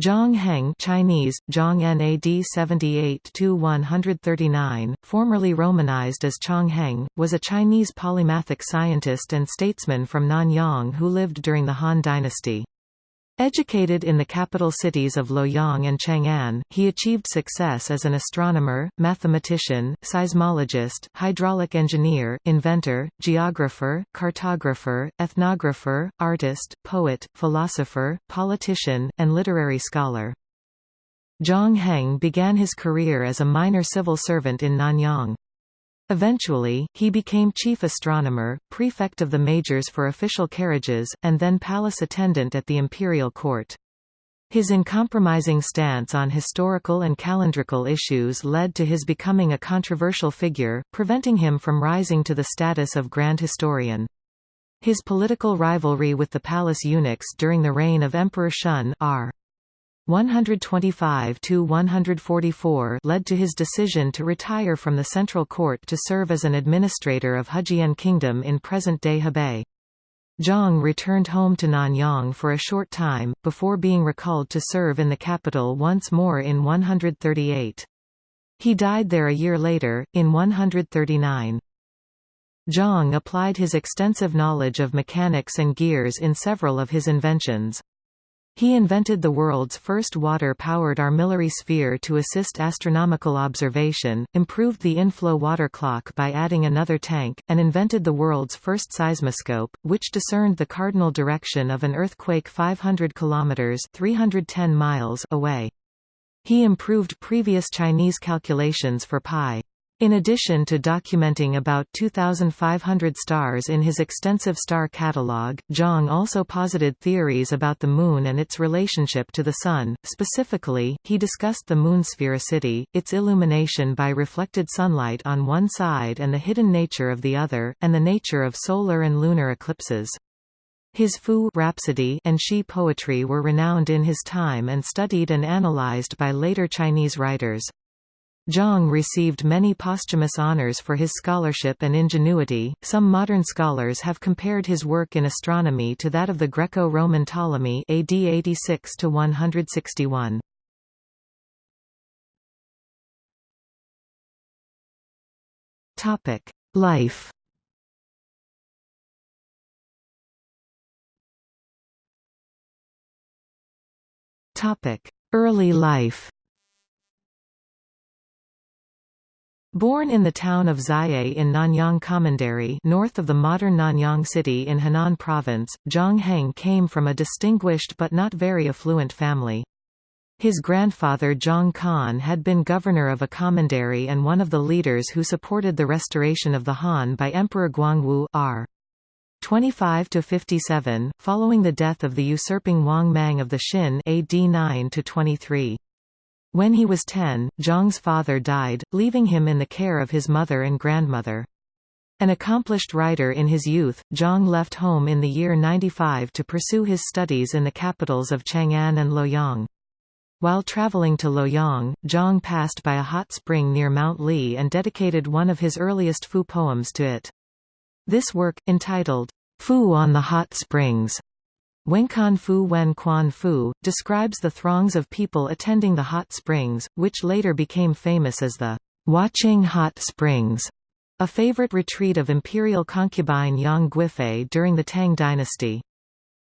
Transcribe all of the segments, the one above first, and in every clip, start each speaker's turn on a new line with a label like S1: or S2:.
S1: Zhang Heng Chinese, Zhang NAD 78-139, formerly romanized as Chang Heng, was a Chinese polymathic scientist and statesman from Nanyang who lived during the Han dynasty. Educated in the capital cities of Luoyang and Chang'an, he achieved success as an astronomer, mathematician, seismologist, hydraulic engineer, inventor, geographer, cartographer, ethnographer, artist, poet, philosopher, politician, and literary scholar. Zhang Heng began his career as a minor civil servant in Nanyang. Eventually, he became chief astronomer, prefect of the majors for official carriages, and then palace attendant at the imperial court. His uncompromising stance on historical and calendrical issues led to his becoming a controversial figure, preventing him from rising to the status of grand historian. His political rivalry with the palace eunuchs during the reign of Emperor Shun r. 125 to 144 led to his decision to retire from the central court to serve as an administrator of Hejian Kingdom in present-day Hebei. Zhang returned home to Nanyang for a short time, before being recalled to serve in the capital once more in 138. He died there a year later, in 139. Zhang applied his extensive knowledge of mechanics and gears in several of his inventions. He invented the world's first water-powered armillary sphere to assist astronomical observation, improved the inflow water clock by adding another tank, and invented the world's first seismoscope, which discerned the cardinal direction of an earthquake 500 kilometers (310 miles) away. He improved previous Chinese calculations for pi. In addition to documenting about 2,500 stars in his extensive star catalogue, Zhang also posited theories about the Moon and its relationship to the Sun. Specifically, he discussed the Moon's sphericity, its illumination by reflected sunlight on one side and the hidden nature of the other, and the nature of solar and lunar eclipses. His Fu Rhapsody and Shi poetry were renowned in his time and studied and analyzed by later Chinese writers. Zhang received many posthumous honors for his scholarship and ingenuity. Some modern scholars have compared his work in astronomy to that of the Greco-Roman Ptolemy AD 86 to 161. Topic: Life. Topic: Early life. Born in the town of Xiye in Nanyang Commandery north of the modern Nanyang city in Henan province, Zhang Heng came from a distinguished but not very affluent family. His grandfather Zhang Kan had been governor of a commandery and one of the leaders who supported the restoration of the Han by Emperor Guangwu r. 25 to 57, following the death of the usurping Wang Mang of the Xin AD 9–23. When he was 10, Zhang's father died, leaving him in the care of his mother and grandmother. An accomplished writer in his youth, Zhang left home in the year 95 to pursue his studies in the capitals of Chang'an and Luoyang. While traveling to Luoyang, Zhang passed by a hot spring near Mount Li and dedicated one of his earliest Fu poems to it. This work, entitled, Fu on the Hot Springs, Wenkan Fu Wen Quan Fu, describes the throngs of people attending the hot springs, which later became famous as the Huaqing Hot Springs, a favorite retreat of imperial concubine Yang Guifei during the Tang dynasty.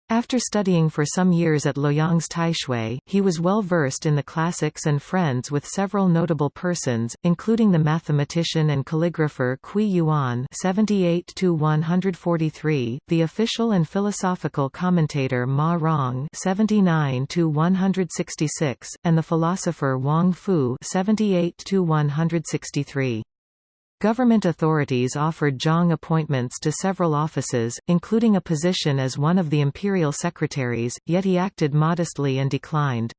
S1: After studying for some years at Luoyang's Taixue, he was well versed in the classics and friends with several notable persons, including the mathematician and calligrapher Cui Yuan (78–143), the official and philosophical commentator Ma Rong (79–166), and the philosopher Wang Fu (78–163). Government authorities offered Zhang appointments to several offices, including a position as one of the imperial secretaries, yet he acted modestly and declined.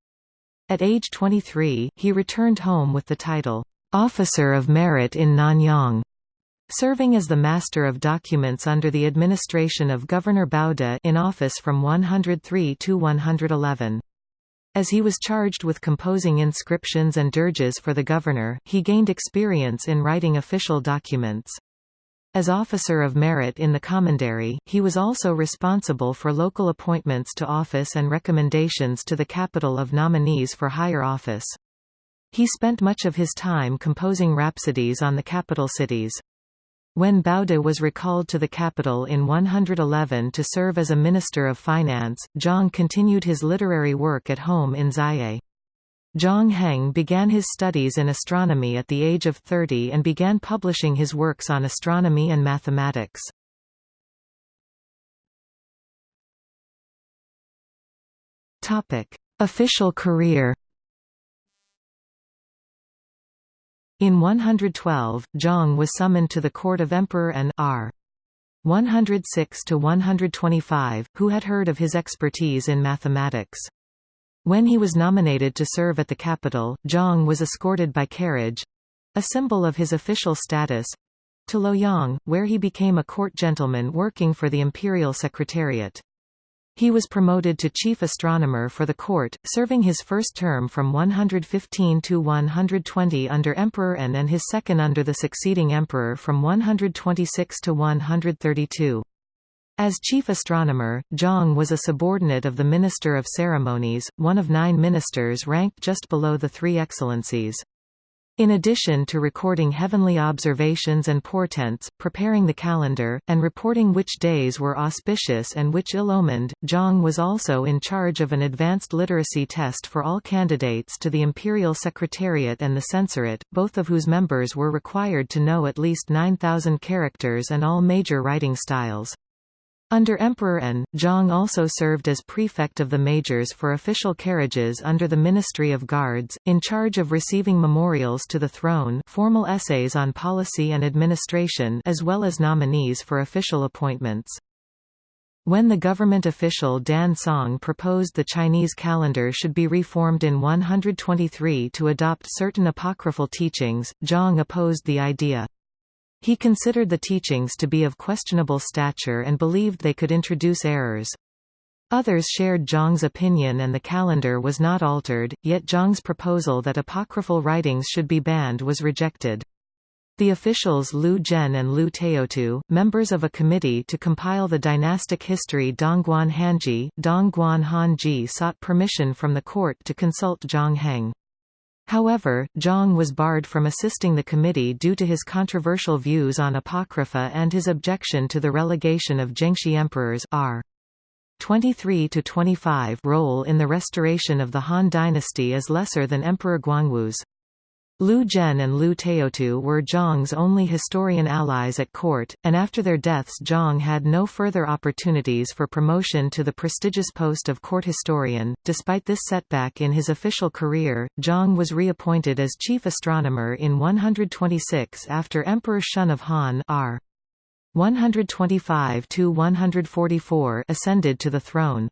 S1: At age 23, he returned home with the title, "'Officer of Merit in Nanyang' serving as the Master of Documents under the administration of Governor Bao De in office from 103 to 111. As he was charged with composing inscriptions and dirges for the governor, he gained experience in writing official documents. As officer of merit in the commandery, he was also responsible for local appointments to office and recommendations to the capital of nominees for higher office. He spent much of his time composing rhapsodies on the capital cities. When Bao De was recalled to the capital in 111 to serve as a Minister of Finance, Zhang continued his literary work at home in Xiye. Zhang Heng began his studies in astronomy at the age of 30 and began publishing his works on astronomy and mathematics. Official career In 112, Zhang was summoned to the court of Emperor An R. 106–125, who had heard of his expertise in mathematics. When he was nominated to serve at the capital, Zhang was escorted by carriage—a symbol of his official status—to Luoyang, where he became a court gentleman working for the imperial secretariat. He was promoted to chief astronomer for the court, serving his first term from 115 to 120 under Emperor An and his second under the succeeding emperor from 126 to 132. As chief astronomer, Zhang was a subordinate of the Minister of Ceremonies, one of nine ministers ranked just below the three excellencies. In addition to recording heavenly observations and portents, preparing the calendar, and reporting which days were auspicious and which ill-omened, Zhang was also in charge of an advanced literacy test for all candidates to the Imperial Secretariat and the Censorate, both of whose members were required to know at least 9,000 characters and all major writing styles. Under Emperor An, Zhang also served as prefect of the majors for official carriages under the Ministry of Guards, in charge of receiving memorials to the throne formal essays on policy and administration as well as nominees for official appointments. When the government official Dan Song proposed the Chinese calendar should be reformed in 123 to adopt certain apocryphal teachings, Zhang opposed the idea. He considered the teachings to be of questionable stature and believed they could introduce errors. Others shared Zhang's opinion and the calendar was not altered, yet Zhang's proposal that apocryphal writings should be banned was rejected. The officials Lu Zhen and Lu Taotu, members of a committee to compile the dynastic history Dongguan Hanji, Dongguan Hanji sought permission from the court to consult Zhang Heng. However, Zhang was barred from assisting the committee due to his controversial views on Apocrypha and his objection to the relegation of Gengshi emperors r. 23–25 role in the restoration of the Han dynasty is lesser than Emperor Guangwu's. Lu Zhen and Lu Taotu were Zhang's only historian allies at court, and after their deaths Zhang had no further opportunities for promotion to the prestigious post of court historian. Despite this setback in his official career, Zhang was reappointed as chief astronomer in 126 after Emperor Shun of Han r. 125–144 ascended to the throne.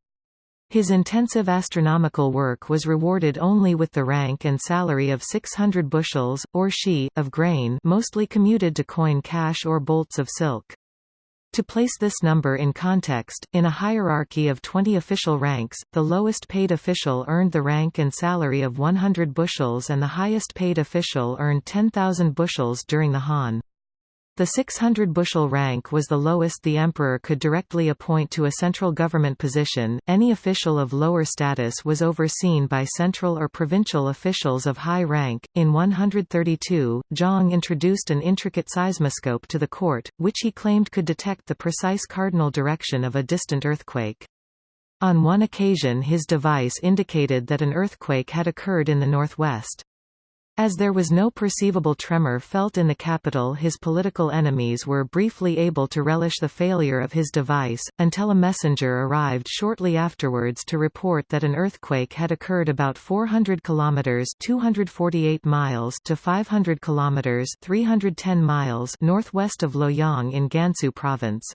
S1: His intensive astronomical work was rewarded only with the rank and salary of 600 bushels, or shi, of grain mostly commuted to coin cash or bolts of silk. To place this number in context, in a hierarchy of 20 official ranks, the lowest paid official earned the rank and salary of 100 bushels and the highest paid official earned 10,000 bushels during the Han. The 600 bushel rank was the lowest the emperor could directly appoint to a central government position. Any official of lower status was overseen by central or provincial officials of high rank. In 132, Zhang introduced an intricate seismoscope to the court, which he claimed could detect the precise cardinal direction of a distant earthquake. On one occasion his device indicated that an earthquake had occurred in the northwest. As there was no perceivable tremor felt in the capital his political enemies were briefly able to relish the failure of his device, until a messenger arrived shortly afterwards to report that an earthquake had occurred about 400 kilometers (248 miles) to 500 kilometers (310 miles) northwest of Luoyang in Gansu province.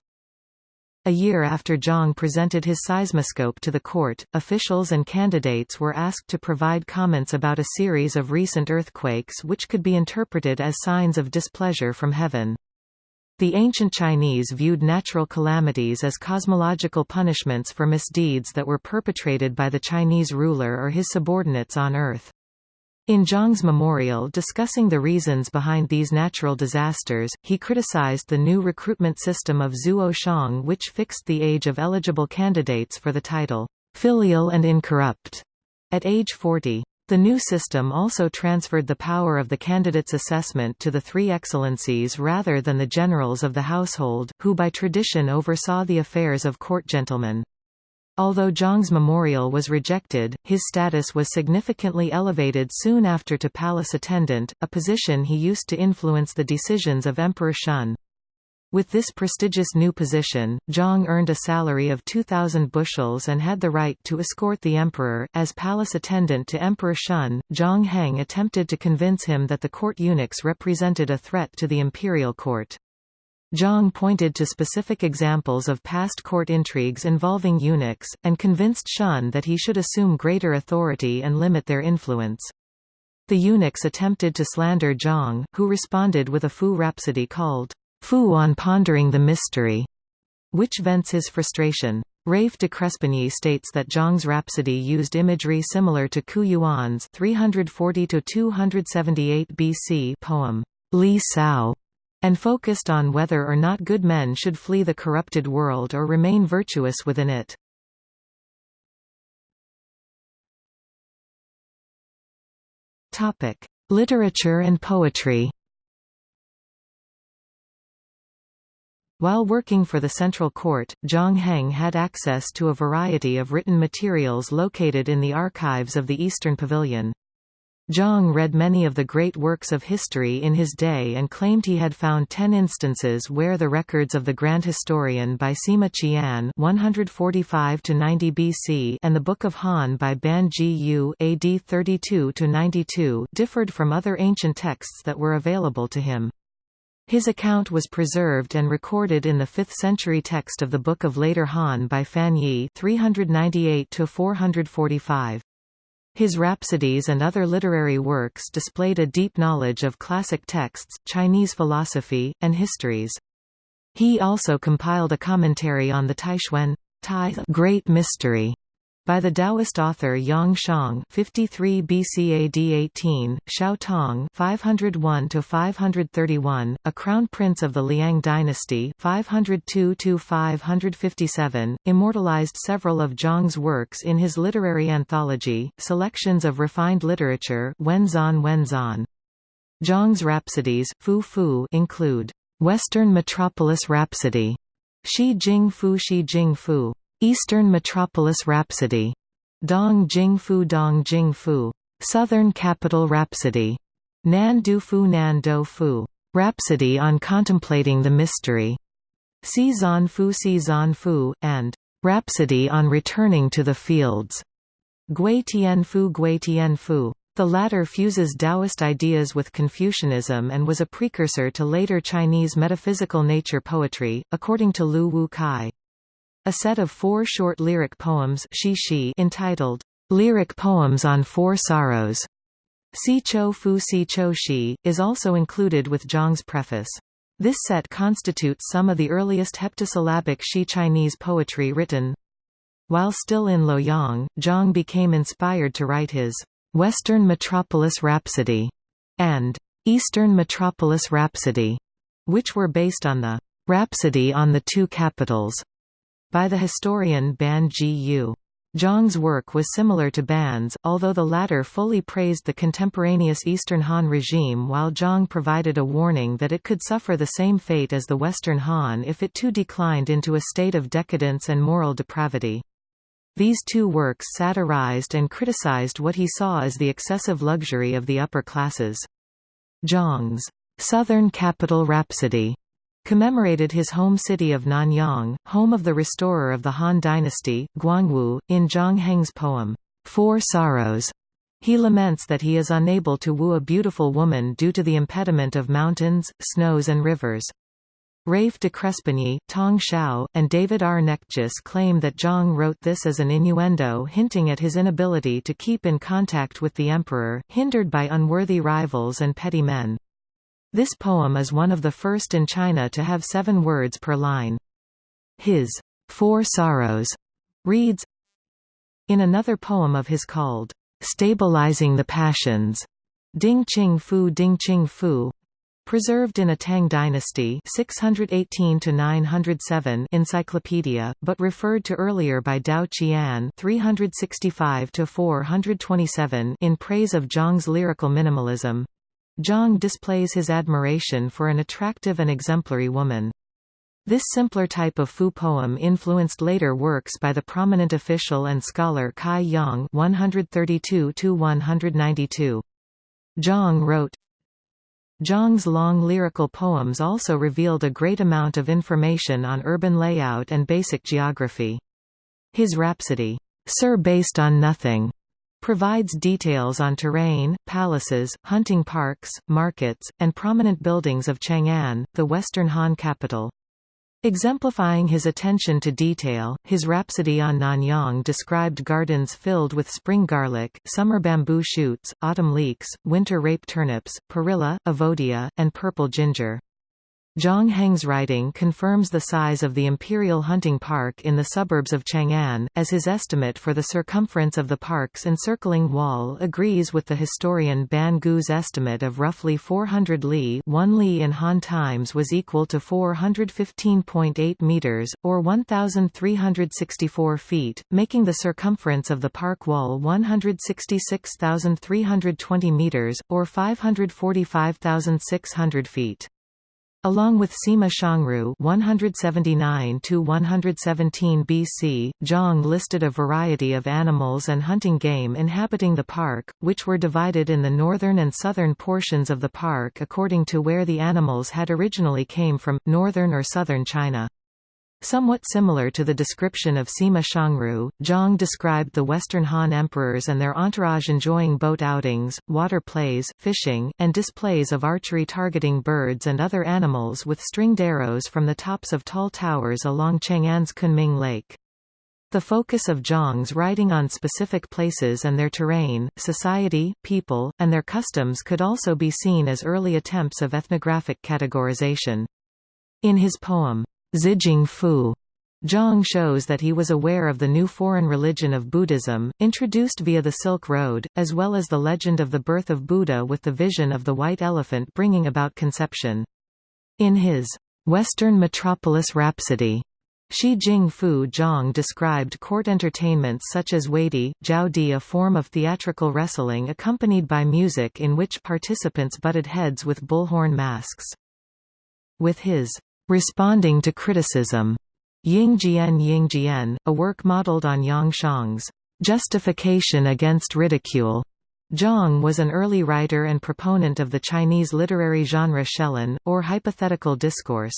S1: A year after Zhang presented his seismoscope to the court, officials and candidates were asked to provide comments about a series of recent earthquakes which could be interpreted as signs of displeasure from heaven. The ancient Chinese viewed natural calamities as cosmological punishments for misdeeds that were perpetrated by the Chinese ruler or his subordinates on earth. In Zhang's memorial discussing the reasons behind these natural disasters, he criticized the new recruitment system of Zuo Xiong which fixed the age of eligible candidates for the title, filial and incorrupt, at age 40. The new system also transferred the power of the candidate's assessment to the three excellencies rather than the generals of the household, who by tradition oversaw the affairs of court gentlemen. Although Zhang's memorial was rejected, his status was significantly elevated soon after to palace attendant, a position he used to influence the decisions of Emperor Shun. With this prestigious new position, Zhang earned a salary of 2,000 bushels and had the right to escort the emperor. As palace attendant to Emperor Shun, Zhang Heng attempted to convince him that the court eunuchs represented a threat to the imperial court. Zhang pointed to specific examples of past court intrigues involving eunuchs, and convinced Shun that he should assume greater authority and limit their influence. The eunuchs attempted to slander Zhang, who responded with a Fu rhapsody called Fu on Pondering the Mystery, which vents his frustration. Rafe de Crespigny states that Zhang's rhapsody used imagery similar to Qu Yuan's 340–278 BC poem, Li Sao, and focused on whether or not good men should flee the corrupted world or remain virtuous within it. Topic: Literature and poetry. While working for the Central Court, Zhang Heng had access to a variety of written materials located in the archives of the Eastern Pavilion. Zhang read many of the great works of history in his day and claimed he had found ten instances where the records of the Grand Historian by Sima Qian 145–90 BC and the Book of Han by Ban Ji Yu AD 32–92 differed from other ancient texts that were available to him. His account was preserved and recorded in the 5th century text of the Book of Later Han by Fan Ye 398 445. His rhapsodies and other literary works displayed a deep knowledge of classic texts, Chinese philosophy, and histories. He also compiled a commentary on the Taixuan Great Mystery by the Taoist author Yang Xiong 53 BC AD 18, Xiao Tong 501 531, a crown prince of the Liang dynasty 502 557, immortalized several of Zhang's works in his literary anthology, Selections of Refined Literature Wenzan Wenzan. Zhang's rhapsodies, Fu Fu include Western Metropolis Rhapsody, Shi Jing Fu Shi Jing Fu, Eastern Metropolis Rhapsody, Dong Jing Fu Dong Jing Fu, Southern Capital Rhapsody, Nan Du Fu Nan Du Fu, Rhapsody on Contemplating the Mystery, Si Zan Fu Si Zan Fu, and Rhapsody on Returning to the Fields, Gui Tian Fu Gui Tian Fu. The latter fuses Taoist ideas with Confucianism and was a precursor to later Chinese metaphysical nature poetry, according to Lu Wu Kai. A set of four short lyric poems entitled, Lyric Poems on Four Sorrows, Si Cho Fu Si Cho Shi, is also included with Zhang's preface. This set constitutes some of the earliest heptasyllabic Shi Chinese poetry written. While still in Luoyang, Zhang became inspired to write his Western Metropolis Rhapsody and Eastern Metropolis Rhapsody, which were based on the Rhapsody on the Two Capitals by the historian Ban Ji Yu. Zhang's work was similar to Ban's, although the latter fully praised the contemporaneous Eastern Han regime while Zhang provided a warning that it could suffer the same fate as the Western Han if it too declined into a state of decadence and moral depravity. These two works satirized and criticized what he saw as the excessive luxury of the upper classes. Zhang's Southern Capital Rhapsody commemorated his home city of Nanyang, home of the restorer of the Han dynasty, Guangwu. In Zhang Heng's poem, Four Sorrows, he laments that he is unable to woo a beautiful woman due to the impediment of mountains, snows and rivers. Rafe de Crespigny, Tong Xiao, and David R. Knechtges claim that Zhang wrote this as an innuendo hinting at his inability to keep in contact with the emperor, hindered by unworthy rivals and petty men. This poem is one of the first in China to have seven words per line. His Four Sorrows reads In another poem of his called Stabilizing the Passions, Ding Qing Fu Ding Fu Preserved in a Tang dynasty 618 to 907 encyclopedia, but referred to earlier by Tao Qian 365 to 427 in praise of Zhang's lyrical minimalism. Zhang displays his admiration for an attractive and exemplary woman. This simpler type of Fu poem influenced later works by the prominent official and scholar Cai Yong 132 192. Zhang wrote, Zhang's long lyrical poems also revealed a great amount of information on urban layout and basic geography. His rhapsody, Sir Based on Nothing, provides details on terrain, palaces, hunting parks, markets, and prominent buildings of Chang'an, the Western Han capital. Exemplifying his attention to detail, his Rhapsody on Nanyang described gardens filled with spring garlic, summer bamboo shoots, autumn leeks, winter rape turnips, perilla, evodia, and purple ginger. Zhang Heng's writing confirms the size of the Imperial Hunting Park in the suburbs of Chang'an, as his estimate for the circumference of the park's encircling wall agrees with the historian Ban Gu's estimate of roughly 400 li 1 li in Han times was equal to 415.8 meters, or 1,364 feet, making the circumference of the park wall 166,320 meters, or 545,600 feet. Along with Sima Xiangru 179 117 BC, Zhang listed a variety of animals and hunting game inhabiting the park, which were divided in the northern and southern portions of the park according to where the animals had originally came from, northern or southern China. Somewhat similar to the description of Sima Xiangru, Zhang described the Western Han emperors and their entourage enjoying boat outings, water plays, fishing, and displays of archery targeting birds and other animals with stringed arrows from the tops of tall towers along Chang'an's Kunming Lake. The focus of Zhang's writing on specific places and their terrain, society, people, and their customs could also be seen as early attempts of ethnographic categorization. In his poem, Zijing Fu. Zhang shows that he was aware of the new foreign religion of Buddhism, introduced via the Silk Road, as well as the legend of the birth of Buddha with the vision of the white elephant bringing about conception. In his Western Metropolis Rhapsody, Shi Jing Fu Zhang described court entertainments such as Weidi, Jiaodi a form of theatrical wrestling accompanied by music in which participants butted heads with bullhorn masks. With his Responding to Criticism, Yingjian Yingjian, a work modeled on Yang Xiong's Justification Against Ridicule. Zhang was an early writer and proponent of the Chinese literary genre Shelun, or hypothetical discourse.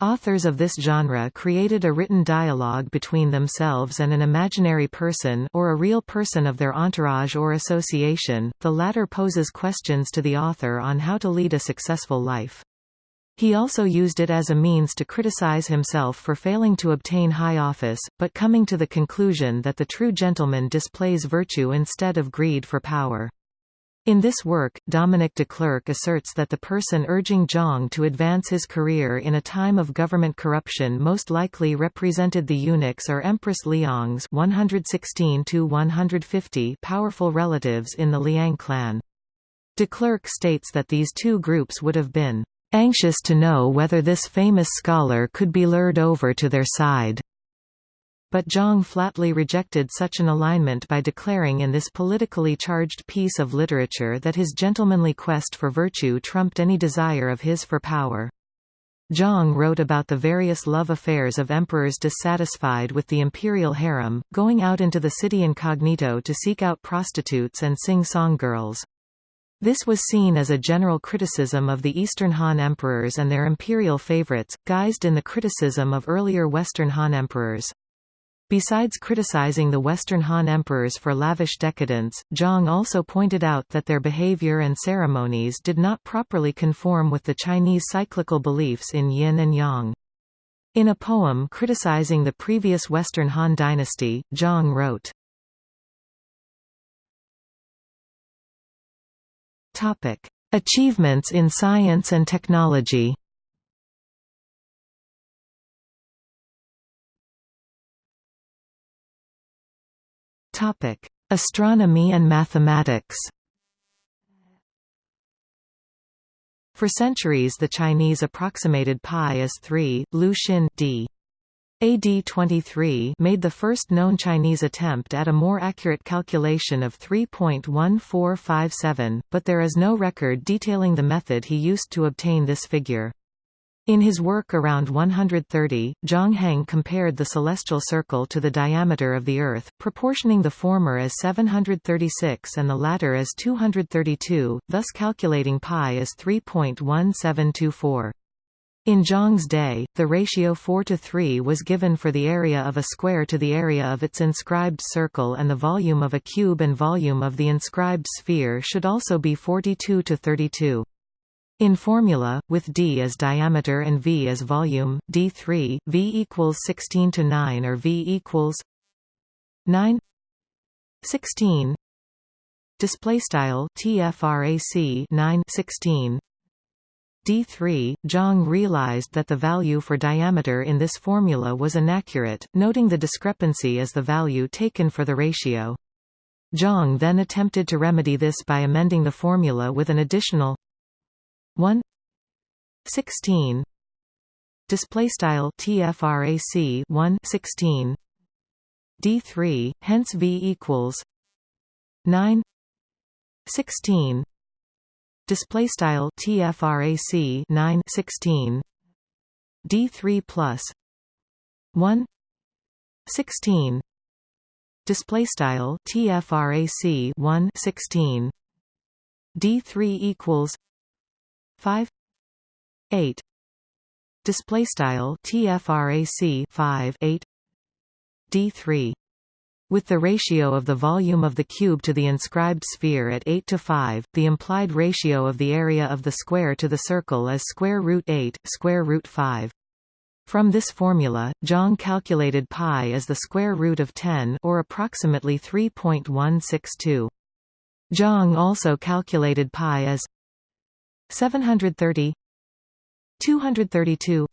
S1: Authors of this genre created a written dialogue between themselves and an imaginary person or a real person of their entourage or association, the latter poses questions to the author on how to lead a successful life. He also used it as a means to criticize himself for failing to obtain high office, but coming to the conclusion that the true gentleman displays virtue instead of greed for power. In this work, Dominic Declercq asserts that the person urging Zhang to advance his career in a time of government corruption most likely represented the eunuchs or Empress Liang's 116 powerful relatives in the Liang clan. Declercq states that these two groups would have been anxious to know whether this famous scholar could be lured over to their side. But Zhang flatly rejected such an alignment by declaring in this politically charged piece of literature that his gentlemanly quest for virtue trumped any desire of his for power. Zhang wrote about the various love affairs of emperors dissatisfied with the imperial harem, going out into the city incognito to seek out prostitutes and sing song girls. This was seen as a general criticism of the Eastern Han emperors and their imperial favorites, guised in the criticism of earlier Western Han emperors. Besides criticizing the Western Han emperors for lavish decadence, Zhang also pointed out that their behavior and ceremonies did not properly conform with the Chinese cyclical beliefs in yin and yang. In a poem criticizing the previous Western Han dynasty, Zhang wrote, Topic: Achievements in science and technology. Topic: Astronomy and mathematics. For centuries the Chinese approximated pi as 3, Liu Xin d. AD 23 made the first known Chinese attempt at a more accurate calculation of 3.1457, but there is no record detailing the method he used to obtain this figure. In his work around 130, Zhang Heng compared the celestial circle to the diameter of the Earth, proportioning the former as 736 and the latter as 232, thus calculating pi as 3.1724. In Zhang's day, the ratio 4 to 3 was given for the area of a square to the area of its inscribed circle and the volume of a cube and volume of the inscribed sphere should also be 42 to 32. In formula, with d as diameter and v as volume, d3, v equals 16 to 9 or v equals 9 16 display style tfrac 9 16 D3, Zhang realized that the value for diameter in this formula was inaccurate, noting the discrepancy as the value taken for the ratio. Zhang then attempted to remedy this by amending the formula with an additional 1 16 display style tfrac 1 16 d3 hence v equals 9 16 display style tfrac 9 16 d3 plus. 1 16 display style tfrac 1 16 d3 equals 5 8 display style tfrac 5 8 d3 with the ratio of the volume of the cube to the inscribed sphere at 8 to 5, the implied ratio of the area of the square to the circle is square root 8, square root 5. From this formula, Zhang calculated pi as the square root of 10 or approximately 3.162. Zhang also calculated pi as 730 232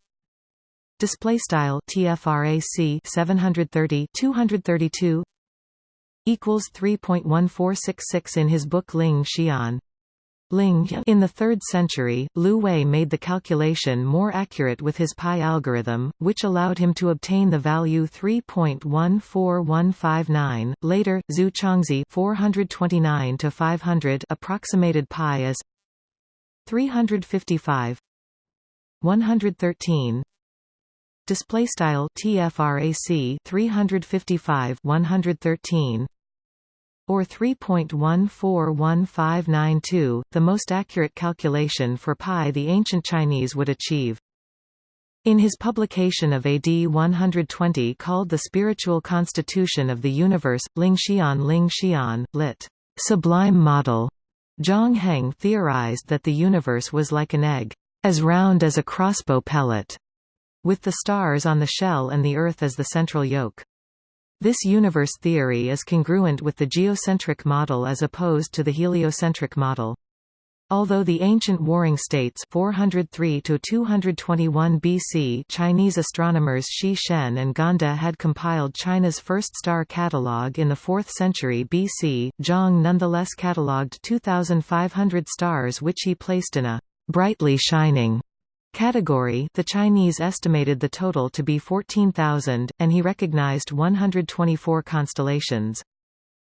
S1: display style tfrac 730 232 equals 3.1466 in his book Ling Xian. Ling in the 3rd century, Liu Hui made the calculation more accurate with his pi algorithm, which allowed him to obtain the value 3.14159. Later, Zu Chongzhi 429 to 500 approximated pi as 355 113 display style tfrac 355 113 or 3.141592 the most accurate calculation for pi the ancient chinese would achieve. In his publication of AD 120 called The Spiritual Constitution of the Universe, Ling Xian Ling Xian, lit. Sublime Model, Zhang Heng theorized that the universe was like an egg, as round as a crossbow pellet, with the stars on the shell and the Earth as the central yoke. This universe theory is congruent with the geocentric model as opposed to the heliocentric model. Although the ancient Warring States 403 to 221 BC Chinese astronomers Shi Shen and Gan De had compiled China's first star catalogue in the 4th century BC, Zhang nonetheless catalogued 2500 stars which he placed in a brightly shining category the Chinese estimated the total to be 14,000, and he recognized 124 constellations.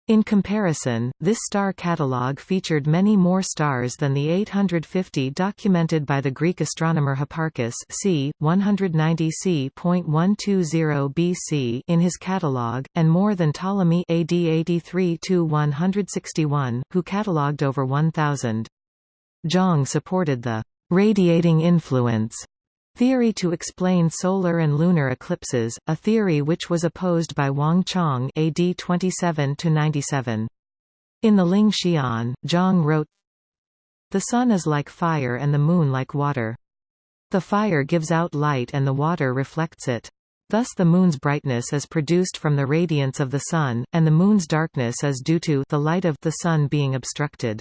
S1: In comparison, this star catalogue featured many more stars than the 850 documented by the Greek astronomer Hipparchus c. 190 c.120 BC in his catalogue, and more than Ptolemy AD 83–161, who catalogued over 1,000. Zhang supported the radiating influence theory to explain solar and lunar eclipses, a theory which was opposed by Wang Chong AD 27 97. In the Ling Xian, Zhang wrote, The sun is like fire and the moon like water. The fire gives out light and the water reflects it. Thus the moon's brightness is produced from the radiance of the sun, and the moon's darkness is due to the light of the sun being obstructed.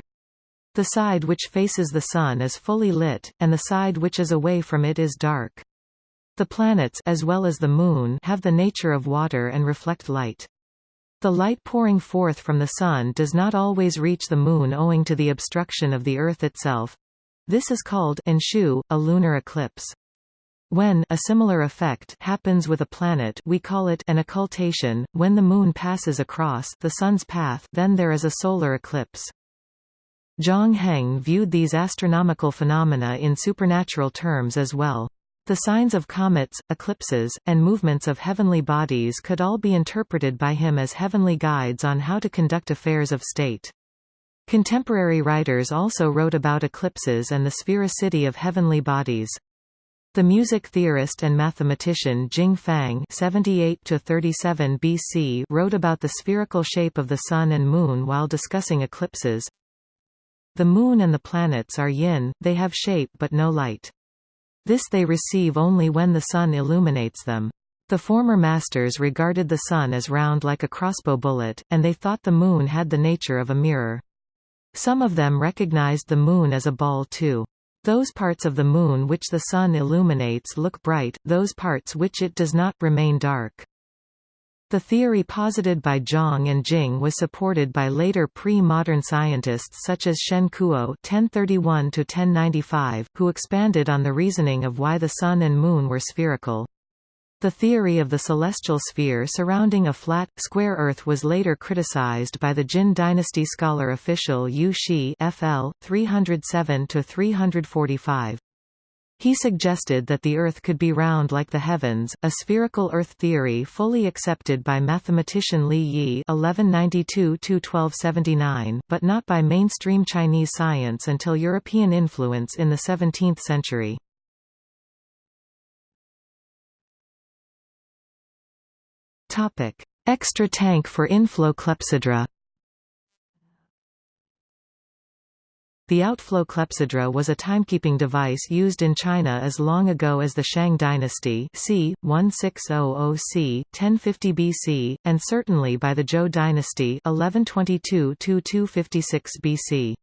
S1: The side which faces the Sun is fully lit, and the side which is away from it is dark. The planets as well as the Moon have the nature of water and reflect light. The light pouring forth from the Sun does not always reach the Moon owing to the obstruction of the Earth itself. This is called enshu, a lunar eclipse. When a similar effect happens with a planet we call it an occultation, when the Moon passes across the Sun's path then there is a solar eclipse. Zhang Heng viewed these astronomical phenomena in supernatural terms as well. The signs of comets, eclipses, and movements of heavenly bodies could all be interpreted by him as heavenly guides on how to conduct affairs of state. Contemporary writers also wrote about eclipses and the sphericity of heavenly bodies. The music theorist and mathematician Jing Fang (78–37 BC) wrote about the spherical shape of the Sun and Moon while discussing eclipses. The Moon and the planets are yin; they have shape but no light. This they receive only when the Sun illuminates them. The former masters regarded the Sun as round like a crossbow bullet, and they thought the Moon had the nature of a mirror. Some of them recognized the Moon as a ball too. Those parts of the Moon which the Sun illuminates look bright, those parts which it does not, remain dark. The theory posited by Zhang and Jing was supported by later pre-modern scientists such as Shen Kuo (1031–1095), who expanded on the reasoning of why the Sun and Moon were spherical. The theory of the celestial sphere surrounding a flat, square Earth was later criticized by the Jin dynasty scholar official Yu Xi FL, 307–345. He suggested that the Earth could be round like the heavens, a spherical Earth theory fully accepted by mathematician Li Ye (1192–1279), but not by mainstream Chinese science until European influence in the 17th century. Topic: Extra tank for inflow clepsydra. The outflow clepsydra was a timekeeping device used in China as long ago as the Shang dynasty c. 1600 c. 1050 BC, and certainly by the Zhou dynasty 1122–256 BC.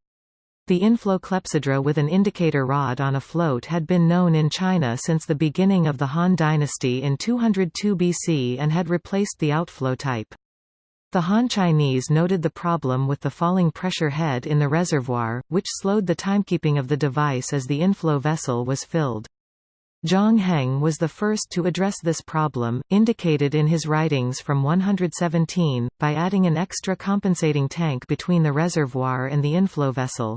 S1: The inflow clepsydra with an indicator rod on a float had been known in China since the beginning of the Han dynasty in 202 BC and had replaced the outflow type. The Han Chinese noted the problem with the falling pressure head in the reservoir, which slowed the timekeeping of the device as the inflow vessel was filled. Zhang Heng was the first to address this problem, indicated in his writings from 117, by adding an extra compensating tank between the reservoir and the inflow vessel.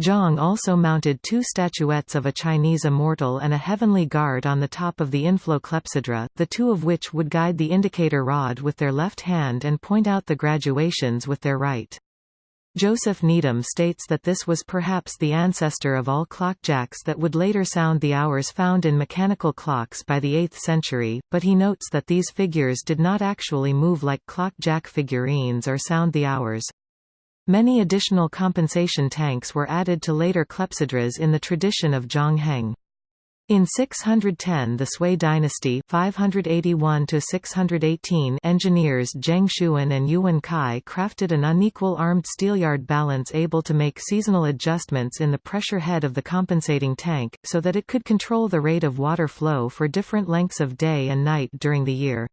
S1: Zhang also mounted two statuettes of a Chinese immortal and a heavenly guard on the top of the inflow clepsydra, the two of which would guide the indicator rod with their left hand and point out the graduations with their right. Joseph Needham states that this was perhaps the ancestor of all clockjacks that would later sound the hours found in mechanical clocks by the 8th century, but he notes that these figures did not actually move like clock-jack figurines or sound the hours. Many additional compensation tanks were added to later clepsydras in the tradition of Zhang Heng. In 610 the Sui dynasty 581 engineers Zheng Shuan and Yuwen Kai crafted an unequal armed steelyard balance able to make seasonal adjustments in the pressure head of the compensating tank, so that it could control the rate of water flow for different lengths of day and night during the year.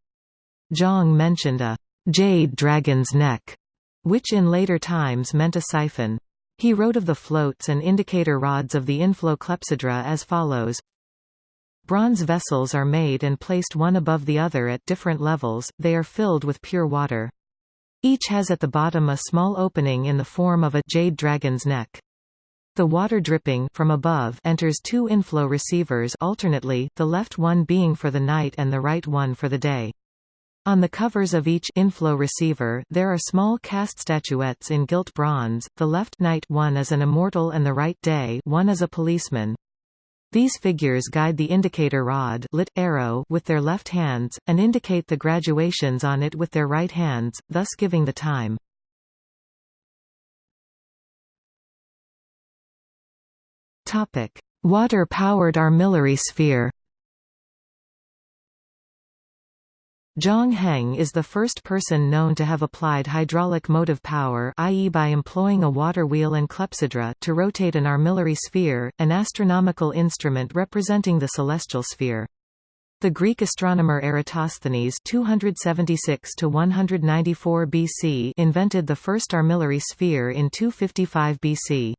S1: Zhang mentioned a «jade dragon's neck» which in later times meant a siphon. He wrote of the floats and indicator rods of the inflow clepsydra as follows. Bronze vessels are made and placed one above the other at different levels, they are filled with pure water. Each has at the bottom a small opening in the form of a jade dragon's neck. The water dripping from above enters two inflow receivers alternately, the left one being for the night and the right one for the day. On the covers of each inflow receiver there are small cast statuettes in gilt bronze, the left night one is an immortal and the right day one is a policeman. These figures guide the indicator rod lit arrow with their left hands, and indicate the graduations on it with their right hands, thus giving the time. Water-powered armillary sphere Zhang Heng is the first person known to have applied hydraulic motive power i.e. by employing a water wheel and clepsydra to rotate an armillary sphere, an astronomical instrument representing the celestial sphere. The Greek astronomer Eratosthenes 276 194 BC invented the first armillary sphere in 255 BC.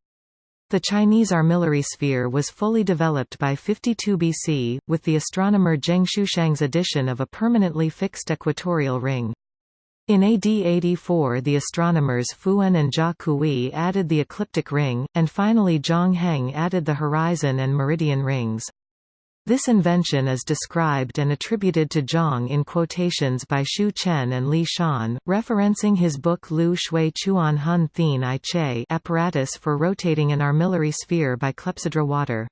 S1: The Chinese armillary sphere was fully developed by 52 BC, with the astronomer Geng Shouchang's addition of a permanently fixed equatorial ring. In AD 84 the astronomers Fuan and Jia Kui added the ecliptic ring, and finally Zhang Heng added the horizon and meridian rings. This invention is described and attributed to Zhang in quotations by Xu Chen and Li Shan, referencing his book Lu Shui Chuan Hun Thien I Che apparatus for rotating an armillary sphere by clepsydra water.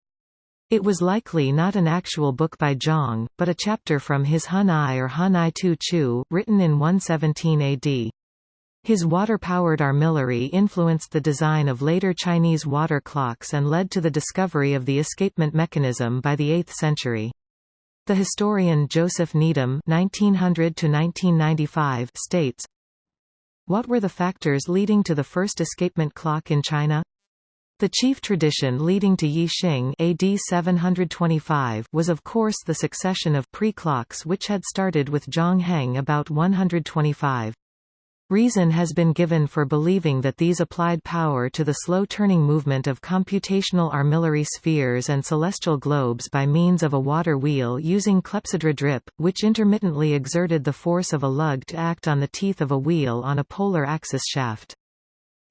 S1: It was likely not an actual book by Zhang, but a chapter from his Hun I or Hun I Tu Chu, written in 117 AD. His water-powered armillary influenced the design of later Chinese water clocks and led to the discovery of the escapement mechanism by the 8th century. The historian Joseph Needham (1900–1995) states, "What were the factors leading to the first escapement clock in China?" The chief tradition leading to Yi Xing AD 725 was of course the succession of pre-clocks which had started with Zhang Heng about 125. Reason has been given for believing that these applied power to the slow-turning movement of computational armillary spheres and celestial globes by means of a water wheel using clepsydra drip, which intermittently exerted the force of a lug to act on the teeth of a wheel on a polar axis shaft.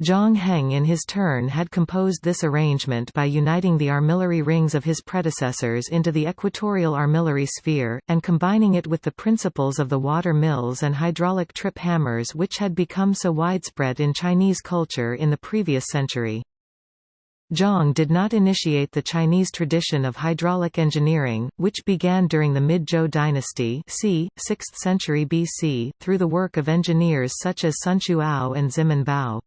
S1: Zhang Heng in his turn had composed this arrangement by uniting the armillary rings of his predecessors into the equatorial armillary sphere, and combining it with the principles of the water mills and hydraulic trip hammers which had become so widespread in Chinese culture in the previous century. Zhang did not initiate the Chinese tradition of hydraulic engineering, which began during the Mid-Zhou dynasty c. 6th century BC, through the work of engineers such as Sunshu Ao and Ximen Bao.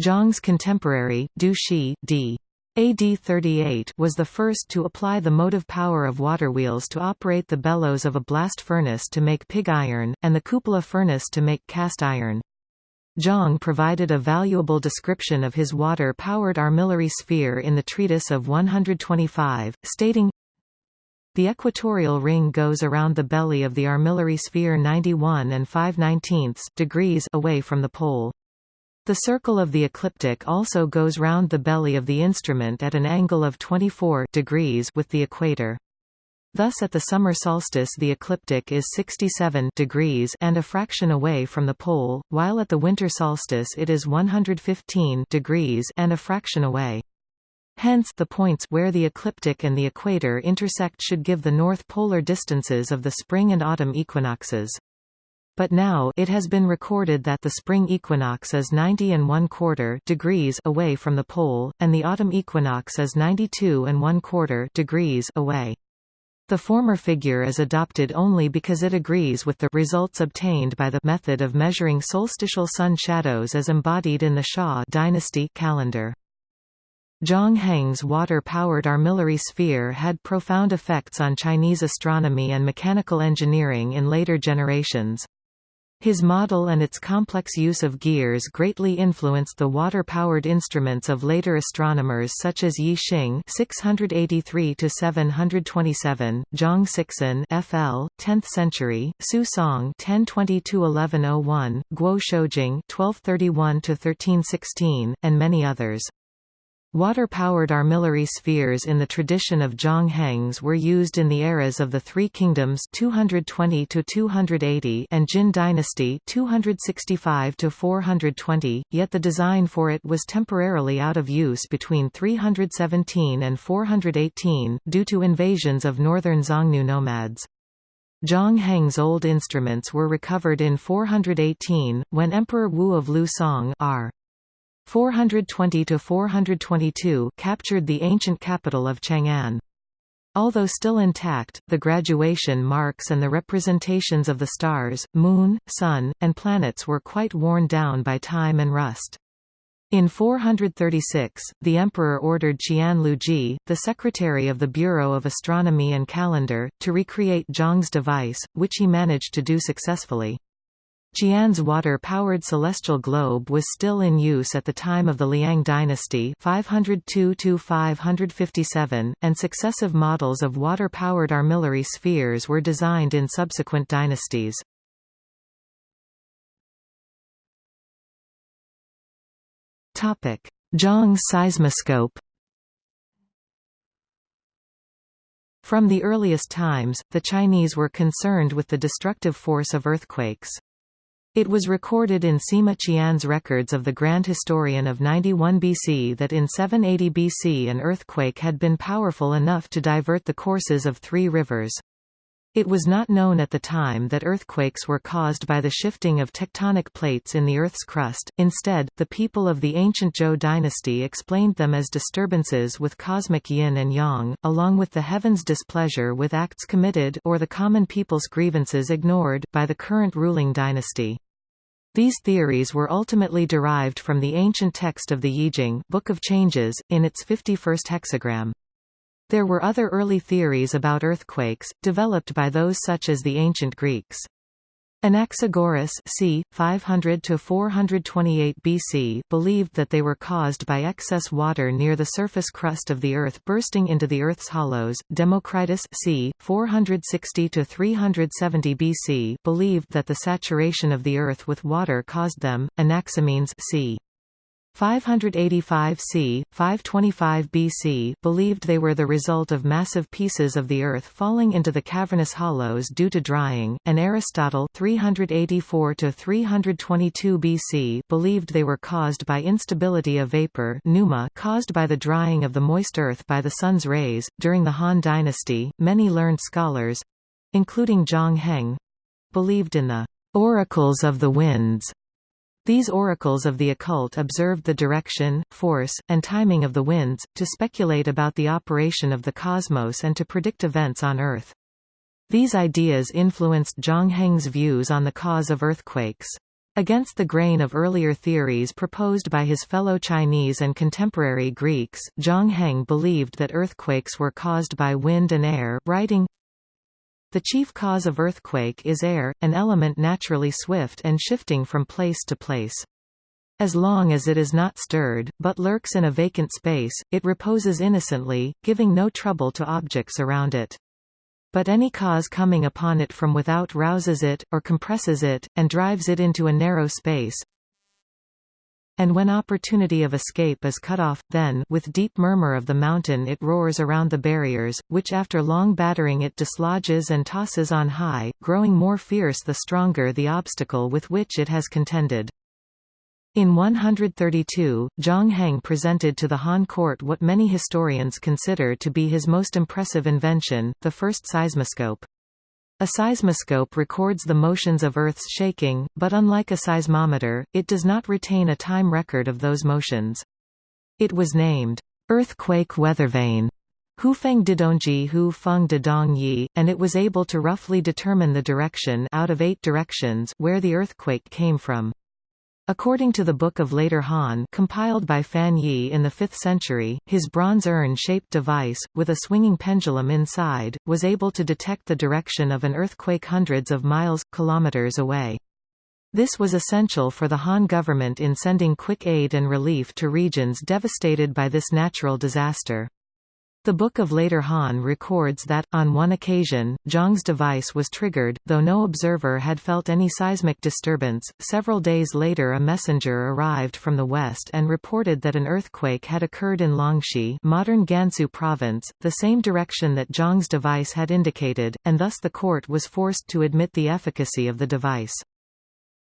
S1: Zhang's contemporary, Du Shi d. AD 38 was the first to apply the motive power of water wheels to operate the bellows of a blast furnace to make pig iron, and the cupola furnace to make cast iron. Zhang provided a valuable description of his water-powered armillary sphere in the treatise of 125, stating, The equatorial ring goes around the belly of the armillary sphere 91 and 5 19 degrees away from the pole. The circle of the ecliptic also goes round the belly of the instrument at an angle of 24 degrees with the equator. Thus at the summer solstice the ecliptic is 67 degrees and a fraction away from the pole, while at the winter solstice it is 115 degrees and a fraction away. Hence the points where the ecliptic and the equator intersect should give the north polar distances of the spring and autumn equinoxes. But now it has been recorded that the spring equinox is 90 and 1 quarter degrees away from the pole, and the autumn equinox is 92 and 1 quarter degrees away. The former figure is adopted only because it agrees with the results obtained by the method of measuring solstitial sun shadows as embodied in the Xia dynasty calendar. Zhang Heng's water-powered armillary sphere had profound effects on Chinese astronomy and mechanical engineering in later generations. His model and its complex use of gears greatly influenced the water-powered instruments of later astronomers such as Yi Xing (683–727), Zhang Sixun (FL, 10th century), Su Song (1020–1101), Guo Shoujing (1231–1316), and many others. Water-powered armillary spheres in the tradition of Zhang Hengs were used in the eras of the Three Kingdoms 220 280 and Jin dynasty 265 420, yet the design for it was temporarily out of use between 317 and 418, due to invasions of northern Xiongnu nomads. Zhang Heng's old instruments were recovered in 418, when Emperor Wu of Liu Song r. 420–422 captured the ancient capital of Chang'an. Although still intact, the graduation marks and the representations of the stars, moon, sun, and planets were quite worn down by time and rust. In 436, the emperor ordered Qian Lezhi, the secretary of the Bureau of Astronomy and Calendar, to recreate Zhang's device, which he managed to do successfully. Qian's water-powered celestial globe was still in use at the time of the Liang dynasty 502–557, and successive models of water-powered armillary spheres were designed in subsequent dynasties. Zhang seismoscope From the earliest times, the Chinese were concerned with the destructive force of earthquakes. It was recorded in Sima Qian's records of the Grand Historian of 91 BC that in 780 BC an earthquake had been powerful enough to divert the courses of three rivers. It was not known at the time that earthquakes were caused by the shifting of tectonic plates in the Earth's crust, instead, the people of the ancient Zhou dynasty explained them as disturbances with cosmic yin and yang, along with the heaven's displeasure with acts committed or the common people's grievances ignored by the current ruling dynasty. These theories were ultimately derived from the ancient text of the Yijing Book of Changes, in its 51st hexagram. There were other early theories about earthquakes, developed by those such as the ancient Greeks. Anaxagoras c. 500–428 BC believed that they were caused by excess water near the surface crust of the Earth bursting into the Earth's hollows. Democritus c. 460–370 BC believed that the saturation of the Earth with water caused them. Anaximenes c. 585 c. 525 BC believed they were the result of massive pieces of the Earth falling into the cavernous hollows due to drying, and Aristotle (384–322 BC believed they were caused by instability of vapor pneuma caused by the drying of the moist earth by the sun's rays. During the Han dynasty, many learned scholars—including Zhang Heng—believed in the oracles of the winds these oracles of the occult observed the direction, force, and timing of the winds, to speculate about the operation of the cosmos and to predict events on Earth. These ideas influenced Zhang Heng's views on the cause of earthquakes. Against the grain of earlier theories proposed by his fellow Chinese and contemporary Greeks, Zhang Heng believed that earthquakes were caused by wind and air, writing, the chief cause of earthquake is air, an element naturally swift and shifting from place to place. As long as it is not stirred, but lurks in a vacant space, it reposes innocently, giving no trouble to objects around it. But any cause coming upon it from without rouses it, or compresses it, and drives it into a narrow space, and when opportunity of escape is cut off, then with deep murmur of the mountain it roars around the barriers, which after long battering it dislodges and tosses on high, growing more fierce the stronger the obstacle with which it has contended. In 132, Zhang Heng presented to the Han court what many historians consider to be his most impressive invention, the first seismoscope. A seismoscope records the motions of Earth's shaking, but unlike a seismometer, it does not retain a time record of those motions. It was named, "'Earthquake Weathervane' Hufeng Didongji Hu Feng Didong Yi, and it was able to roughly determine the direction out of eight directions where the earthquake came from. According to the Book of Later Han compiled by Fan Ye in the 5th century, his bronze urn-shaped device, with a swinging pendulum inside, was able to detect the direction of an earthquake hundreds of miles, kilometers away. This was essential for the Han government in sending quick aid and relief to regions devastated by this natural disaster. The Book of Later Han records that, on one occasion, Zhang's device was triggered, though no observer had felt any seismic disturbance. Several days later, a messenger arrived from the west and reported that an earthquake had occurred in Longxi, modern Gansu province, the same direction that Zhang's device had indicated, and thus the court was forced to admit the efficacy of the device.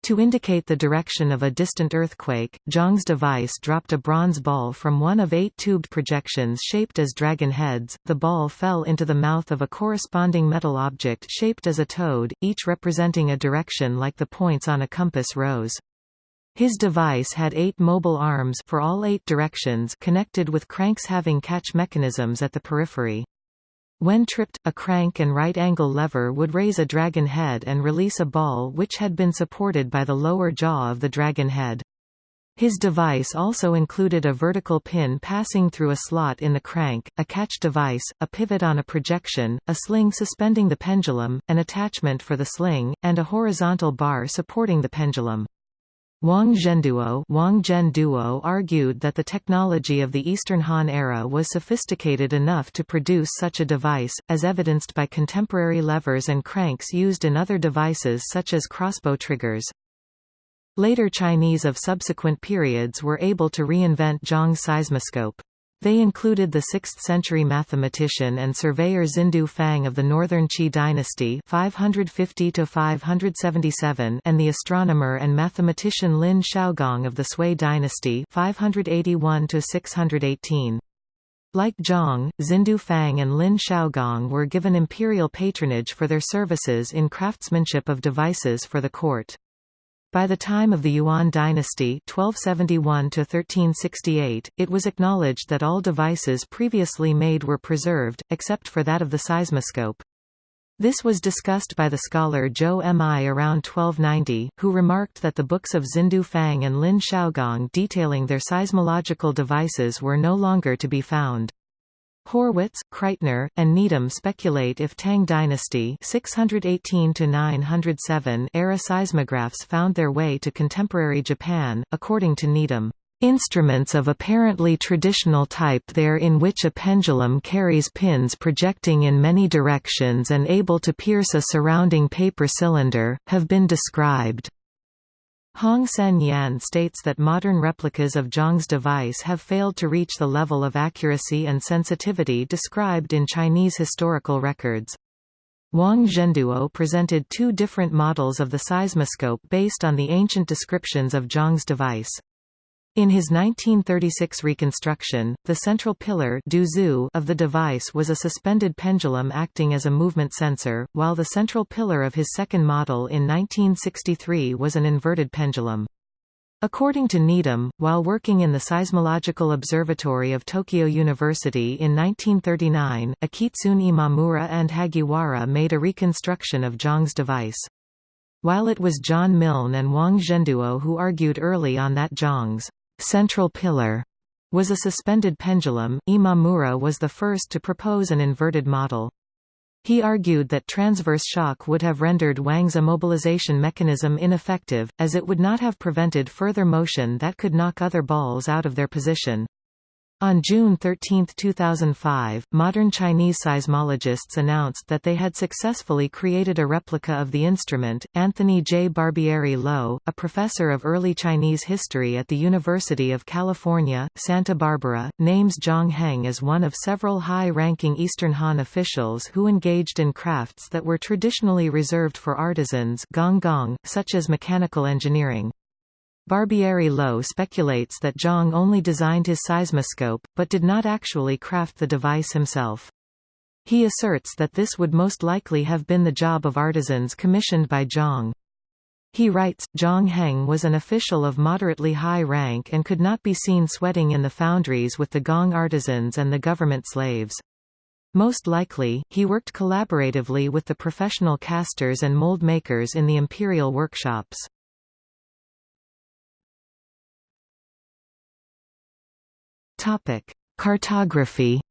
S1: To indicate the direction of a distant earthquake, Zhang's device dropped a bronze ball from one of eight tubed projections shaped as dragon heads. The ball fell into the mouth of a corresponding metal object shaped as a toad, each representing a direction like the points on a compass rose. His device had eight mobile arms for all eight directions connected with cranks having catch mechanisms at the periphery. When tripped, a crank and right-angle lever would raise a dragon head and release a ball which had been supported by the lower jaw of the dragon head. His device also included a vertical pin passing through a slot in the crank, a catch device, a pivot on a projection, a sling suspending the pendulum, an attachment for the sling, and a horizontal bar supporting the pendulum. Wang Zhenduo, Wang Zhenduo argued that the technology of the Eastern Han era was sophisticated enough to produce such a device, as evidenced by contemporary levers and cranks used in other devices such as crossbow triggers. Later Chinese of subsequent periods were able to reinvent Zhang's seismoscope. They included the 6th-century mathematician and surveyor Xindu Fang of the Northern Qi dynasty 550 and the astronomer and mathematician Lin Shaogong of the Sui dynasty 581 -618. Like Zhang, Xindu Fang and Lin Shaogong were given imperial patronage for their services in craftsmanship of devices for the court. By the time of the Yuan dynasty 1271 it was acknowledged that all devices previously made were preserved, except for that of the seismoscope. This was discussed by the scholar Zhou Mi around 1290, who remarked that the books of Xindu Fang and Lin Shaogong detailing their seismological devices were no longer to be found. Horwitz, Kreitner, and Needham speculate if Tang dynasty 618 era seismographs found their way to contemporary Japan, according to Needham. Instruments of apparently traditional type there in which a pendulum carries pins projecting in many directions and able to pierce a surrounding paper cylinder, have been described. Hong Sen Yan states that modern replicas of Zhang's device have failed to reach the level of accuracy and sensitivity described in Chinese historical records. Wang Zhenduo presented two different models of the seismoscope based on the ancient descriptions of Zhang's device. In his 1936 reconstruction, the central pillar of the device was a suspended pendulum acting as a movement sensor, while the central pillar of his second model in 1963 was an inverted pendulum. According to Needham, while working in the Seismological Observatory of Tokyo University in 1939, Akitsune Imamura and Hagiwara made a reconstruction of Zhang's device. While it was John Milne and Wang Zhenduo who argued early on that Zhang's central pillar was a suspended pendulum. Imamura was the first to propose an inverted model. He argued that transverse shock would have rendered Wang's immobilization mechanism ineffective, as it would not have prevented further motion that could knock other balls out of their position. On June 13, 2005, modern Chinese seismologists announced that they had successfully created a replica of the instrument. Anthony J. Barbieri Low, a professor of early Chinese history at the University of California, Santa Barbara, names Zhang Heng as one of several high-ranking Eastern Han officials who engaged in crafts that were traditionally reserved for artisans gong gong, such as mechanical engineering. Barbieri Low speculates that Zhang only designed his seismoscope, but did not actually craft the device himself. He asserts that this would most likely have been the job of artisans commissioned by Zhang. He writes, Zhang Heng was an official of moderately high rank and could not be seen sweating in the foundries with the gong artisans and the government slaves. Most likely, he worked collaboratively with the professional casters and mold makers in the imperial workshops. Topic: Cartography.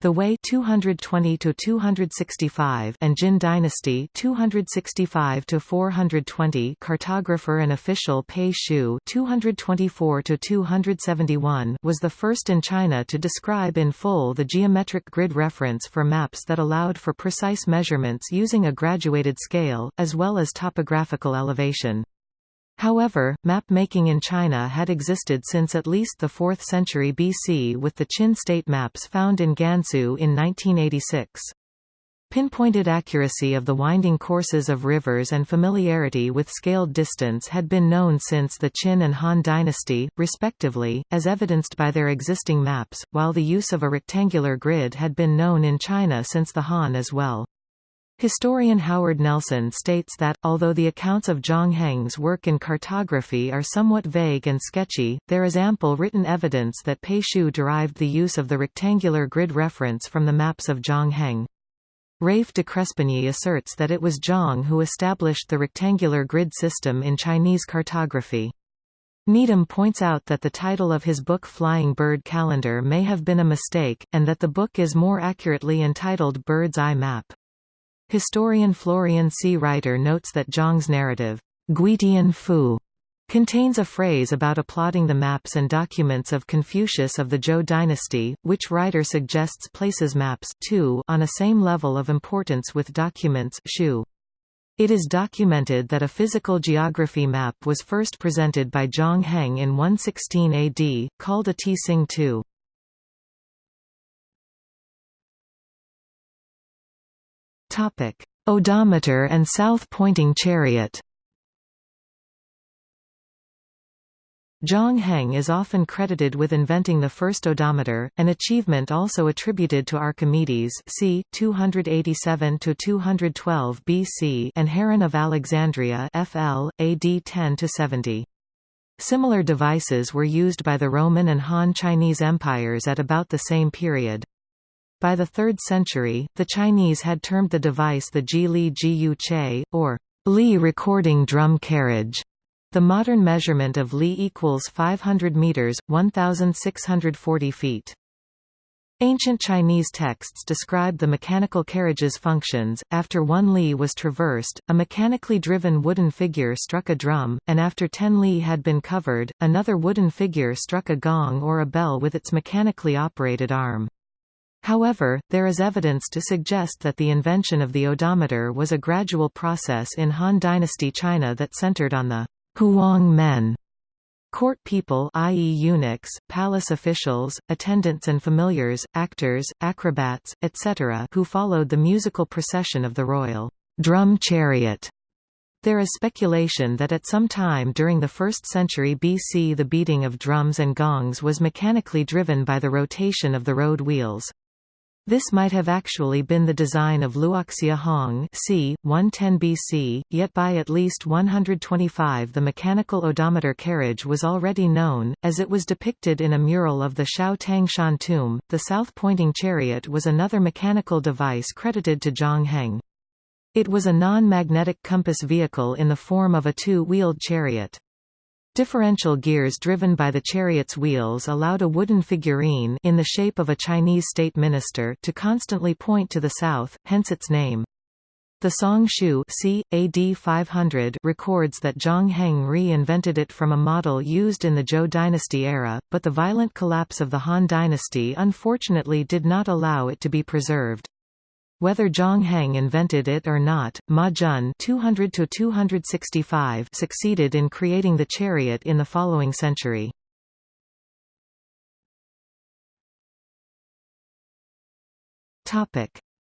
S1: The Wei 220 to 265 and Jin Dynasty 265 to 420 cartographer and official Pei Xiu 224 to 271 was the first in China to describe in full the geometric grid reference for maps that allowed for precise measurements using a graduated scale as well as topographical elevation. However, map-making in China had existed since at least the 4th century BC with the Qin state maps found in Gansu in 1986. Pinpointed accuracy of the winding courses of rivers and familiarity with scaled distance had been known since the Qin and Han dynasty, respectively, as evidenced by their existing maps, while the use of a rectangular grid had been known in China since the Han as well. Historian Howard Nelson states that, although the accounts of Zhang Heng's work in cartography are somewhat vague and sketchy, there is ample written evidence that Pei Xiu derived the use of the rectangular grid reference from the maps of Zhang Heng. Rafe de Crespigny asserts that it was Zhang who established the rectangular grid system in Chinese cartography. Needham points out that the title of his book Flying Bird Calendar may have been a mistake, and that the book is more accurately entitled Bird's Eye Map. Historian Florian C. Reiter notes that Zhang's narrative, Guitian Fu, contains a phrase about applauding the maps and documents of Confucius of the Zhou dynasty, which Reiter suggests places maps too on a same level of importance with documents. It is documented that a physical geography map was first presented by Zhang Heng in 116 AD, called a Tsing II. Odometer and south-pointing chariot Zhang Heng is often credited with inventing the first odometer, an achievement also attributed to Archimedes c. 287–212 BC and Heron of Alexandria FL, AD 10–70. Similar devices were used by the Roman and Han Chinese empires at about the same period. By the 3rd century, the Chinese had termed the device the Ji Li Ji Yu Che, or Li recording drum carriage. The modern measurement of Li equals 500 meters, 1640 feet. Ancient Chinese texts describe the mechanical carriage's functions. After one li was traversed, a mechanically driven wooden figure struck a drum, and after 10 li had been covered, another wooden figure struck a gong or a bell with its mechanically operated arm. However, there is evidence to suggest that the invention of the odometer was a gradual process in Han Dynasty China that centered on the Huang men Court people i.e. eunuchs, palace officials, attendants and familiars, actors, acrobats, etc. who followed the musical procession of the royal drum chariot. There is speculation that at some time during the 1st century BC the beating of drums and gongs was mechanically driven by the rotation of the road wheels. This might have actually been the design of Luoxia Hong c. 110 BC, yet by at least 125 the mechanical odometer carriage was already known, as it was depicted in a mural of the Shao Tang Shan tomb. The south-pointing chariot was another mechanical device credited to Zhang Heng. It was a non-magnetic compass vehicle in the form of a two-wheeled chariot. Differential gears driven by the chariot's wheels allowed a wooden figurine in the shape of a Chinese state minister to constantly point to the south, hence its name. The Song Shu c. AD 500 records that Zhang Heng re-invented it from a model used in the Zhou dynasty era, but the violent collapse of the Han dynasty unfortunately did not allow it to be preserved. Whether Zhang Heng invented it or not, Ma Jun 200 succeeded in creating the chariot in the following century.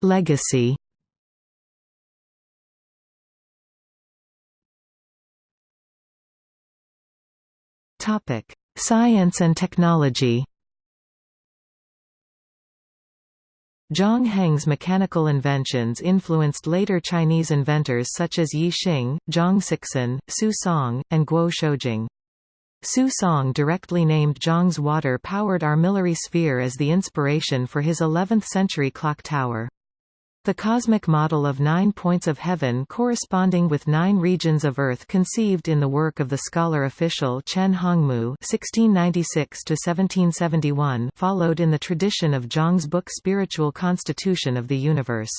S1: Legacy Science and technology Zhang Heng's mechanical inventions influenced later Chinese inventors such as Yi Xing, Zhang Sixun, Su Song, and Guo Shoujing. Su Song directly named Zhang's water-powered armillary sphere as the inspiration for his 11th-century clock tower. The cosmic model of nine points of heaven corresponding with nine regions of Earth conceived in the work of the scholar official Chen Hongmu (1696–1771) followed in the tradition of Zhang's book Spiritual Constitution of the Universe.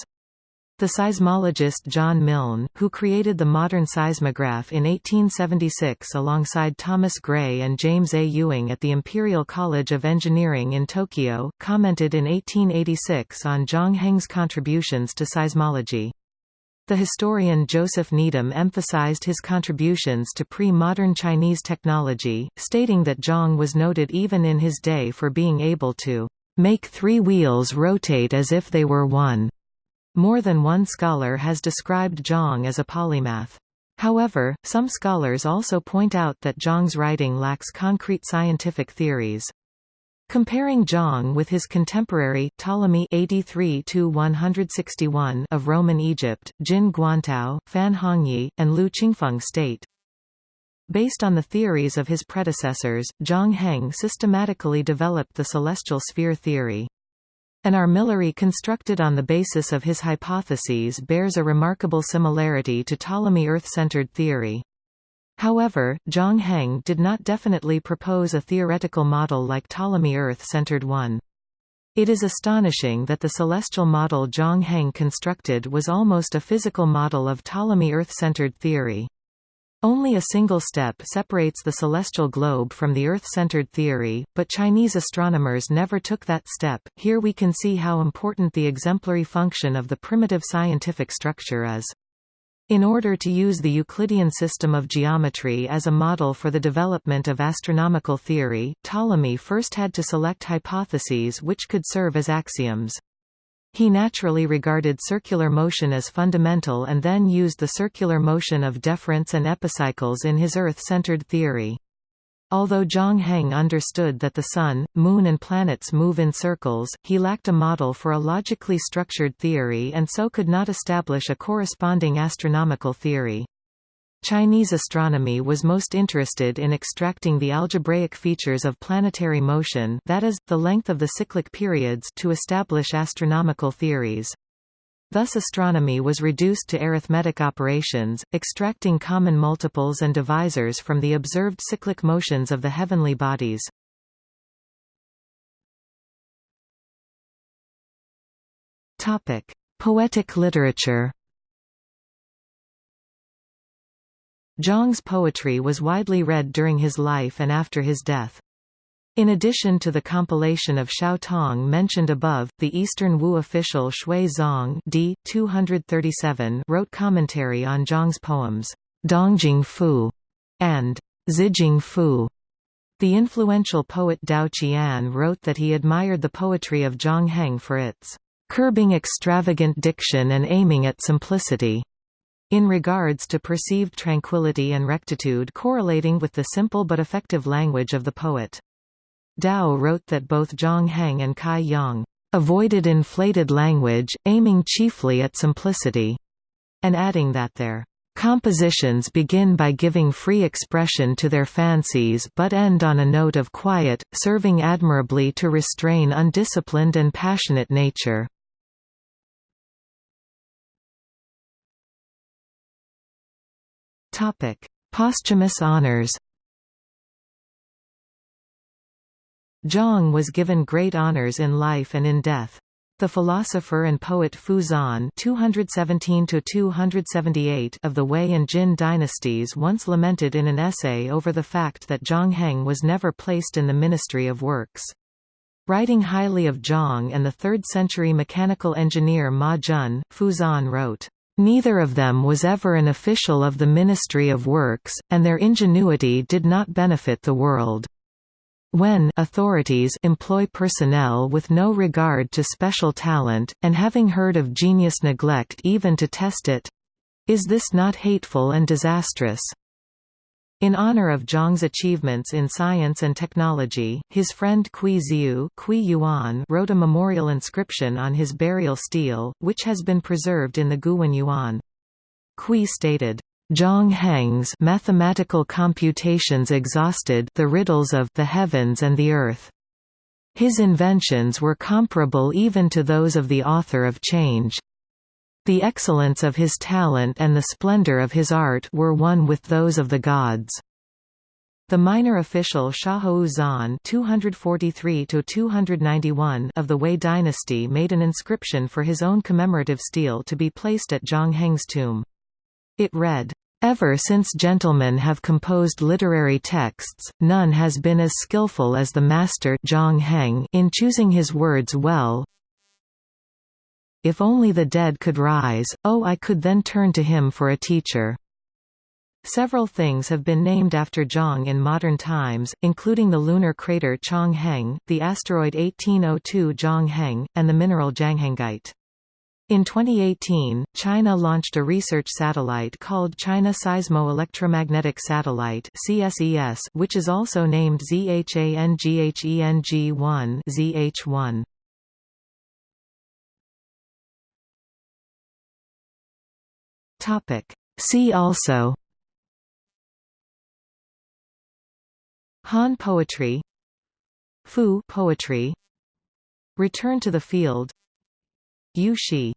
S1: The seismologist John Milne, who created the modern seismograph in 1876 alongside Thomas Gray and James A. Ewing at the Imperial College of Engineering in Tokyo, commented in 1886 on Zhang Heng's contributions to seismology. The historian Joseph Needham emphasized his contributions to pre-modern Chinese technology, stating that Zhang was noted even in his day for being able to make three wheels rotate as if they were one. More than one scholar has described Zhang as a polymath. However, some scholars also point out that Zhang's writing lacks concrete scientific theories. Comparing Zhang with his contemporary, Ptolemy 83 of Roman Egypt, Jin Guantao, Fan Hongye, and Liu Qingfeng state. Based on the theories of his predecessors, Zhang Heng systematically developed the celestial sphere theory. An armillary constructed on the basis of his hypotheses bears a remarkable similarity to Ptolemy Earth-centered theory. However, Zhang Heng did not definitely propose a theoretical model like Ptolemy Earth-centered one. It is astonishing that the celestial model Zhang Heng constructed was almost a physical model of Ptolemy Earth-centered theory. Only a single step separates the celestial globe from the Earth-centered theory, but Chinese astronomers never took that step. Here we can see how important the exemplary function of the primitive scientific structure is. In order to use the Euclidean system of geometry as a model for the development of astronomical theory, Ptolemy first had to select hypotheses which could serve as axioms. He naturally regarded circular motion as fundamental and then used the circular motion of deferents and epicycles in his Earth-centered theory. Although Zhang Heng understood that the Sun, Moon and planets move in circles, he lacked a model for a logically structured theory and so could not establish a corresponding astronomical theory. Chinese astronomy was most interested in extracting the algebraic features of planetary motion that is, the length of the cyclic periods to establish astronomical theories. Thus astronomy was reduced to arithmetic operations, extracting common multiples and divisors from the observed cyclic motions of the heavenly bodies. Poetic literature Zhang's poetry was widely read during his life and after his death. In addition to the compilation of Xiao Tong mentioned above, the Eastern Wu official Xue Zong d. 237 wrote commentary on Zhang's poems, Dongjing Fu and Zijing Fu. The influential poet Tao Qian wrote that he admired the poetry of Zhang Heng for its curbing extravagant diction and aiming at simplicity, in regards to perceived tranquility and rectitude correlating with the simple but effective language of the poet. Tao wrote that both Zhang Heng and Cai Yong avoided inflated language, aiming chiefly at simplicity, and adding that their compositions begin by giving free expression to their fancies but end on a note of quiet, serving admirably to restrain undisciplined and passionate nature. Posthumous honors Zhang was given great honors in life and in death. The philosopher and poet Fu Xuan (217–278) of the Wei and Jin dynasties once lamented in an essay over the fact that Zhang Heng was never placed in the Ministry of Works. Writing highly of Zhang and the 3rd-century mechanical engineer Ma Jun, Fu Xuan wrote, Neither of them was ever an official of the Ministry of Works, and their ingenuity did not benefit the world. When authorities employ personnel with no regard to special talent, and having heard of genius neglect even to test it—is this not hateful and disastrous? In honor of Zhang's achievements in science and technology, his friend Kui Ziu Yuan wrote a memorial inscription on his burial stele, which has been preserved in the Guwen Yuan. Kui stated, Zhang Heng's mathematical computations exhausted the riddles of the heavens and the earth. His inventions were comparable even to those of the author of Change. The excellence of his talent and the splendor of his art were one with those of the gods. The minor official Xiahou Zhan (243–291) of the Wei dynasty made an inscription for his own commemorative stele to be placed at Zhang Heng's tomb. It read, Ever since gentlemen have composed literary texts, none has been as skillful as the master Zhang Heng in choosing his words well. If only the dead could rise, oh I could then turn to him for a teacher. Several things have been named after Zhang in modern times, including the lunar crater Chang Heng, the asteroid 1802 Zhang Heng, and the mineral Zhanghengite. In 2018, China launched a research satellite called China Seismo-Electromagnetic Satellite (CSES), which is also named ZHANGHENG-1 (ZH1). Topic: See also. Han poetry. Fu poetry. Return to the field. Yu Xi